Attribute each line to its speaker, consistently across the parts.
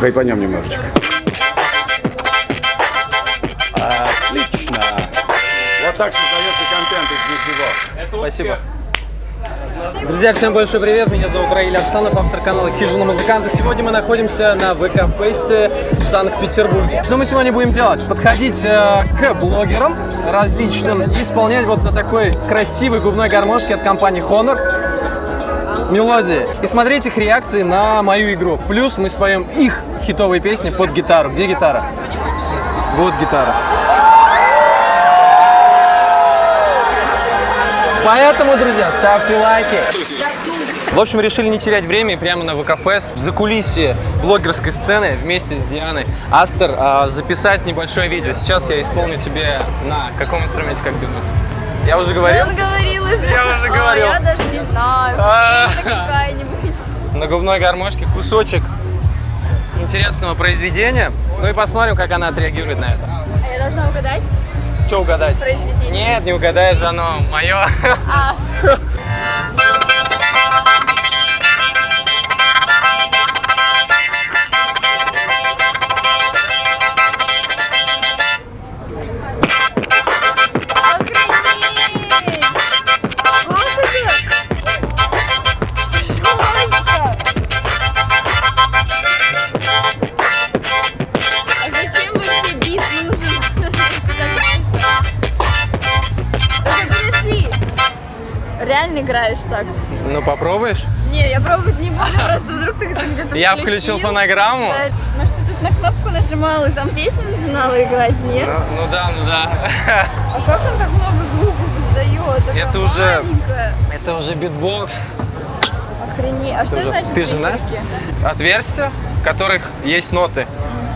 Speaker 1: хайпанем немножечко.
Speaker 2: Отлично.
Speaker 1: Вот так создается контент из ничего.
Speaker 2: Спасибо. Друзья, всем большой привет, меня зовут Раиль Арсланов, автор канала Хижина Музыканта. Сегодня мы находимся на ВК-фесте в Санкт-Петербурге. Что мы сегодня будем делать? Подходить э, к блогерам различным и исполнять вот на такой красивой губной гармошке от компании Honor мелодии. И смотреть их реакции на мою игру. Плюс мы споем их хитовые песни под гитару. Где гитара? Вот гитара. Поэтому, друзья, ставьте лайки. В общем, решили не терять время и прямо на ВК-фест в закулисье блогерской сцены вместе с Дианой Астер а, записать небольшое видео. Сейчас я исполню себе на каком инструменте, как думаешь? Я уже говорил?
Speaker 3: Он говорил уже.
Speaker 2: Я уже
Speaker 3: Ой,
Speaker 2: говорил.
Speaker 3: я даже не знаю.
Speaker 2: А.
Speaker 3: Какая-нибудь.
Speaker 2: На губной гармошке кусочек интересного произведения. Ну и посмотрим, как она отреагирует на это.
Speaker 3: А я должна угадать
Speaker 2: Что угадать?
Speaker 3: произведение?
Speaker 2: Нет, не угадаешь, оно мое.
Speaker 3: А, играешь так?
Speaker 2: Ну попробуешь?
Speaker 3: Не, я пробовать не буду, просто вдруг ты где-то
Speaker 2: Я включил фонограмму.
Speaker 3: Да, Может, ты тут на кнопку нажимал и там песню начинала играть, нет?
Speaker 2: Ну, ну да, ну да.
Speaker 3: А как он так много звуков издает?
Speaker 2: Это уже-. Это уже битбокс.
Speaker 3: Охренеть. А что
Speaker 2: же-
Speaker 3: значит
Speaker 2: ты же знаешь? Отверстия, в которых есть ноты.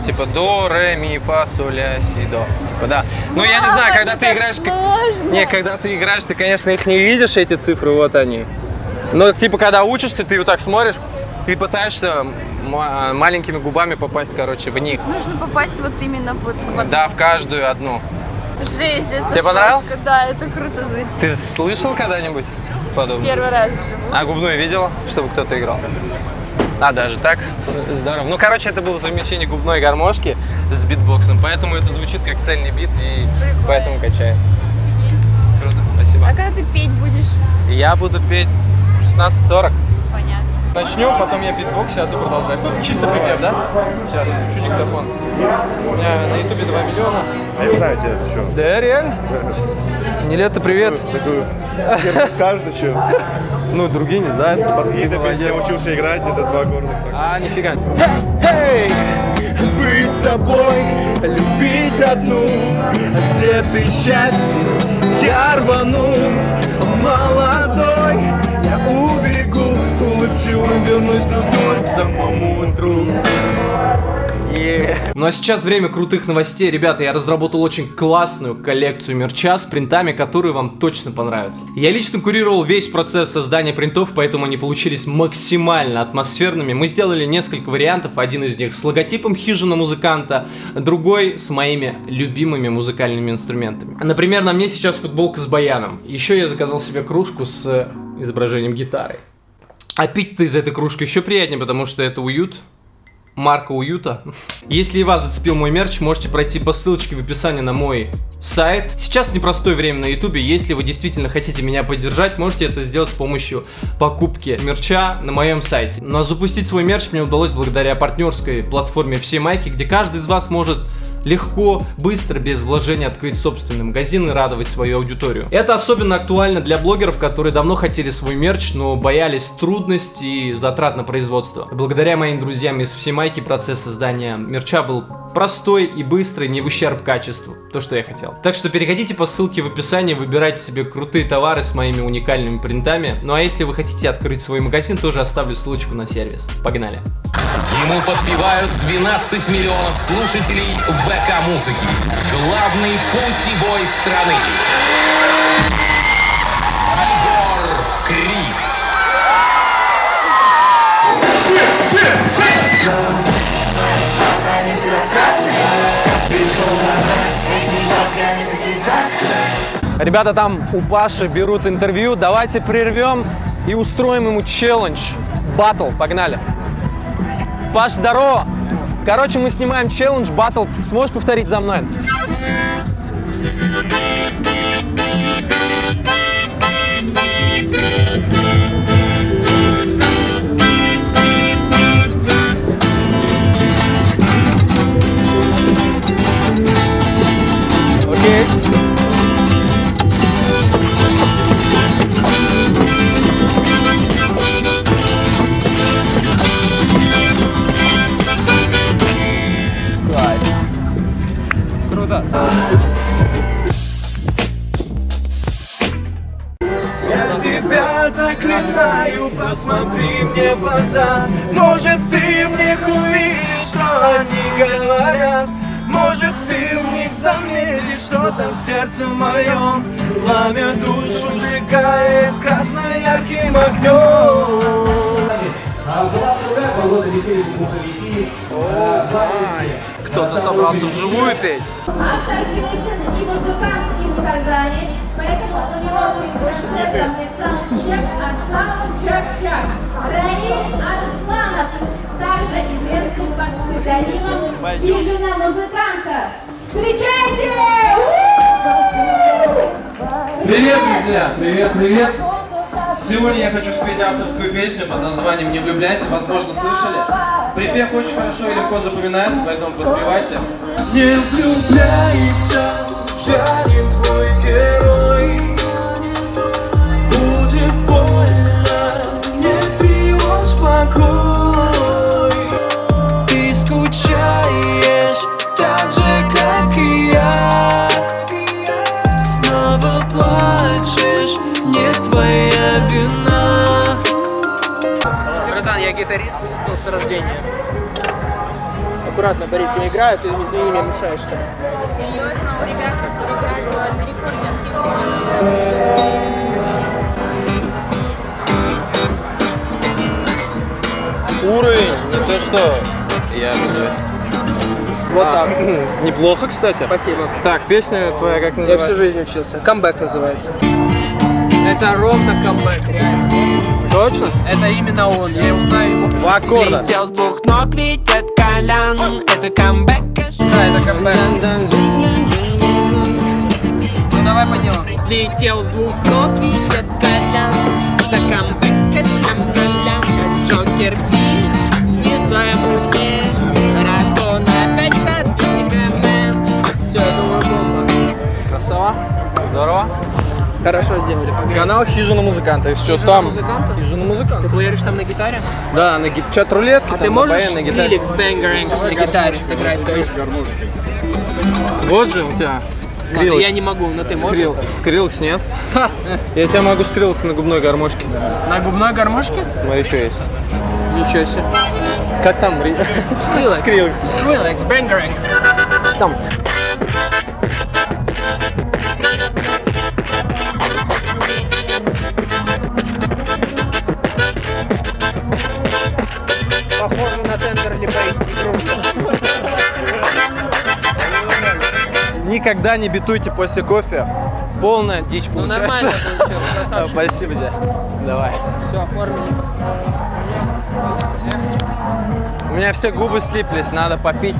Speaker 2: Типа до, ре, ми, фа, соль, ля, си, до. Типа да. Ну я не знаю, когда
Speaker 3: это
Speaker 2: ты играешь...
Speaker 3: сложно.
Speaker 2: Не, когда ты играешь, ты, конечно, их не видишь, эти цифры, вот они. Но типа, когда учишься, ты вот так смотришь и пытаешься ма- маленькими губами попасть, короче, в них.
Speaker 3: Нужно попасть вот именно вот в одну.
Speaker 2: Да, в каждую одну.
Speaker 3: Жесть, это
Speaker 2: Тебе понравилось?
Speaker 3: Да, это круто звучит.
Speaker 2: Ты слышал когда-нибудь подобное?
Speaker 3: Первый раз вживую.
Speaker 2: А губную видела, чтобы кто-то играл? А, даже так? Здорово. Ну, короче, это было совмещение губной гармошки с битбоксом, поэтому это звучит как цельный бит и
Speaker 3: Прикольно.
Speaker 2: поэтому качает. Круто, спасибо.
Speaker 3: А когда ты петь будешь?
Speaker 2: Я буду петь в 16.40. Начнем, потом я битбокс, а ты продолжаешь. Ну, чисто припев, да? Сейчас, включу диктофон. У меня на ютубе 2 миллиона.
Speaker 1: А я знаю тебя это что.
Speaker 2: Да, реально? Niletto, привет.
Speaker 1: Такую первую скажет еще.
Speaker 2: Ну, другие не знают.
Speaker 1: Под какие-то песни я учился играть, это два что-
Speaker 2: А, нифига. Эй, быть собой, любить одну, где ты счастье, я рвану, молодой, улыбчиво вернусь туда к самому утру. Ну а сейчас время крутых новостей. Ребята, я разработал очень классную коллекцию мерча с принтами, которые вам точно понравятся. Я лично курировал весь процесс создания принтов, поэтому они получились максимально атмосферными. Мы сделали несколько вариантов. Один из них с логотипом хижина музыканта, другой с моими любимыми музыкальными инструментами. Например, на мне сейчас футболка с баяном. Еще я заказал себе кружку с изображением гитары. А пить-то из этой кружки еще приятнее, потому что это уют, марка уюта. Если и вас зацепил мой мерч, можете пройти по ссылочке в описании на мой сайт. Сейчас непростое время на ютубе, если вы действительно хотите меня поддержать, можете это сделать с помощью покупки мерча на моем сайте. Но запустить свой мерч мне удалось благодаря партнерской платформе Все Майки, где каждый из вас может легко, быстро, без вложения открыть собственный магазин и радовать свою аудиторию. Это особенно актуально для блогеров, которые давно хотели свой мерч, но боялись трудностей и затрат на производство. Благодаря моим друзьям из Всемайки процесс создания мерча был простой и быстрый, не в ущерб качеству. То, что я хотел. Так что переходите по ссылке в описании, выбирайте себе крутые товары с моими уникальными принтами. Ну а если вы хотите открыть свой магазин, тоже оставлю ссылочку на сервис. Погнали!
Speaker 4: Ему подпевают 12 миллионов слушателей ВК-музыки. Главный пусибой страны. Егор Крид.
Speaker 2: Ребята там у Паши берут интервью. Давайте прервем и устроим ему челлендж. Батл, погнали. Паш, здорово!
Speaker 5: Короче, мы снимаем челлендж, батл. Сможешь повторить за мной? Круто.
Speaker 2: Я тебя заклинаю, посмотри мне в глаза. Может ты в них увидишь, что они говорят? Может ты в них заметишь, что там в сердце моем? Пламя душу сжигает красно-ярким огнем
Speaker 5: Кто-то собрался вживую петь.
Speaker 3: Автор песен и музыкант из Казани, поэтому у него будет концертный саундчек от самого Чак-Чак. Раиль Арсланов, также известный под псевдонимом Хижина музыканта. Встречайте!
Speaker 6: Привет, друзья! Привет, привет! Сегодня я хочу спеть авторскую песню под названием «Не влюбляйся», возможно, слышали. Припев очень хорошо и легко запоминается, поэтому подпевайте.
Speaker 2: Не влюбляйся, жарит твой герой Я
Speaker 7: гитарист ну, с рождения. Аккуратно, Борис, я играю, ты извини, мне мешаешься.
Speaker 8: Серьезно, у ребят, у ребят на рекорде
Speaker 5: Уровень, не то что. Я называется.
Speaker 7: Вот так.
Speaker 5: Неплохо, кстати.
Speaker 7: Спасибо.
Speaker 5: Так, песня твоя как
Speaker 7: Я
Speaker 5: называется?
Speaker 7: всю жизнь учился. Камбэк называется. Это ровно камбэк, реально.
Speaker 5: Точно?
Speaker 7: Это именно он, я его знаю его.
Speaker 5: Два аккорда.
Speaker 2: Летел с двух ног, это Колян Это камбэк
Speaker 7: Да, это камбэк. Ну давай по делу. Летел с двух ног, видит колян. Это камбэк, Джокер Хорошо сделали, погрязь.
Speaker 5: Канал Хижина музыканта. Если что,
Speaker 7: Хижина
Speaker 5: там.
Speaker 7: музыканта?
Speaker 5: Хижина
Speaker 7: Ты
Speaker 5: музыканта.
Speaker 7: плееришь там на гитаре?
Speaker 5: Да, на гит... чат рулетки.
Speaker 7: А ты можешь
Speaker 5: на гитаре.
Speaker 7: Скриликс Бэнгеринг на гитаре сыграть? То есть,
Speaker 5: Вот же у тебя.
Speaker 7: ладно,
Speaker 5: Скриллекс.
Speaker 7: я не могу, но ты можешь?
Speaker 5: Скрил... Скриллекс нет. Ха! Я тебя могу скриллекс на губной гармошке.
Speaker 7: На губной гармошке?
Speaker 5: Смотри, что есть.
Speaker 7: Ничего себе.
Speaker 5: Как там? Ри-
Speaker 7: Скриллекс.
Speaker 5: Скриллекс.
Speaker 7: Скриллекс Бэнгеринг.
Speaker 5: Там. Никогда не битуйте после кофе. Полная дичь
Speaker 7: Ну
Speaker 5: получается.
Speaker 7: нормально получилось, красавчик.
Speaker 5: Спасибо, дядя. Давай.
Speaker 7: Все, оформили.
Speaker 5: У меня все губы слиплись, надо попить.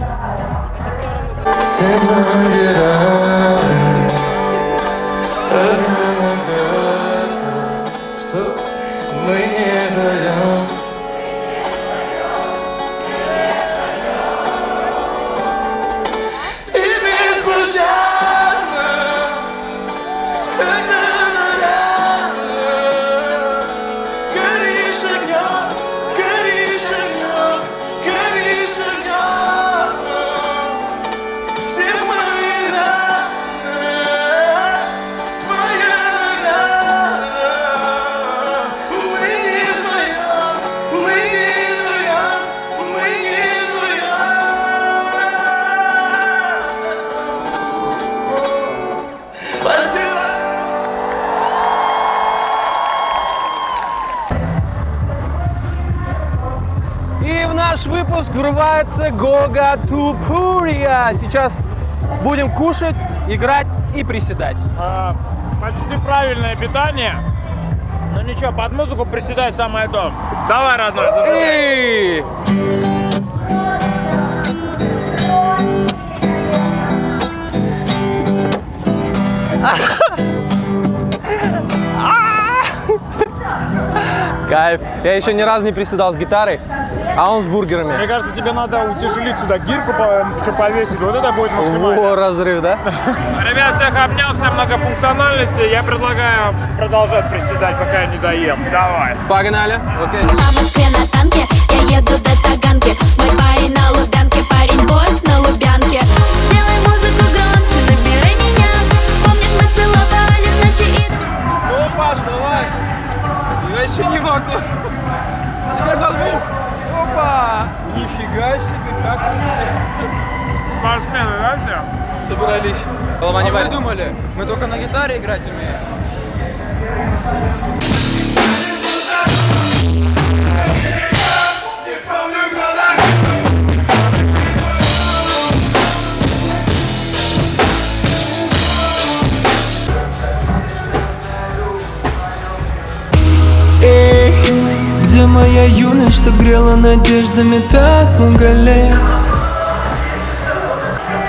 Speaker 2: Мы не
Speaker 5: наш выпуск врывается Гога Тупурия. Сейчас будем кушать, играть и приседать.
Speaker 9: А, почти правильное питание. Ну ничего, под музыку приседать самое то. Давай, родной, зажигай.
Speaker 5: И...
Speaker 10: Кайф. Я еще ни разу не приседал с гитарой а он с бургерами.
Speaker 9: Мне кажется, тебе надо утяжелить сюда гирку, чтобы повесить. Вот это будет максимально.
Speaker 10: Во, разрыв, да?
Speaker 9: Ребят, всех обнял, всем многофункциональности. Я предлагаю продолжать приседать, пока я не доем. Давай.
Speaker 10: Погнали. Окей.
Speaker 11: В Москве на танке, я еду до Таганки Мой парень на Лубянке, парень босс на Лубянке Сделай музыку громче, набирай меня Помнишь, мы целовались ночи и...
Speaker 10: Ну, Паш, давай. Я еще не могу. Теперь на двух. Опа. Нифига себе, как ты
Speaker 9: Спортсмены, да, все?
Speaker 10: собрались. Не вы думали? Мы только на гитаре играть умеем.
Speaker 12: Моя юность, что грела надеждами так много?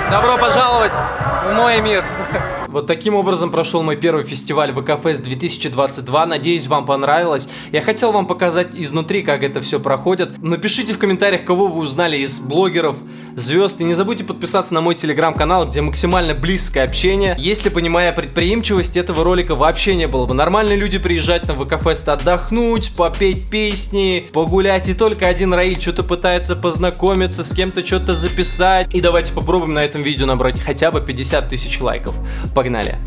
Speaker 10: Добро пожаловать в мой мир.
Speaker 2: Вот таким образом прошел мой первый фестиваль ВКФест 2022. Надеюсь, вам понравилось. Я хотел вам показать изнутри, как это все проходит. Напишите в комментариях, кого вы узнали из блогеров, звезд. И не забудьте подписаться на мой телеграм-канал, где максимально близкое общение. Если, понимая предприимчивость, этого ролика вообще не было бы. Нормальные люди приезжать на ВКФест отдохнуть, попеть песни, погулять. И только один Раиль что-то пытается познакомиться, с кем-то что-то записать. И давайте попробуем на этом видео набрать хотя бы 50 тысяч лайков. Погнали!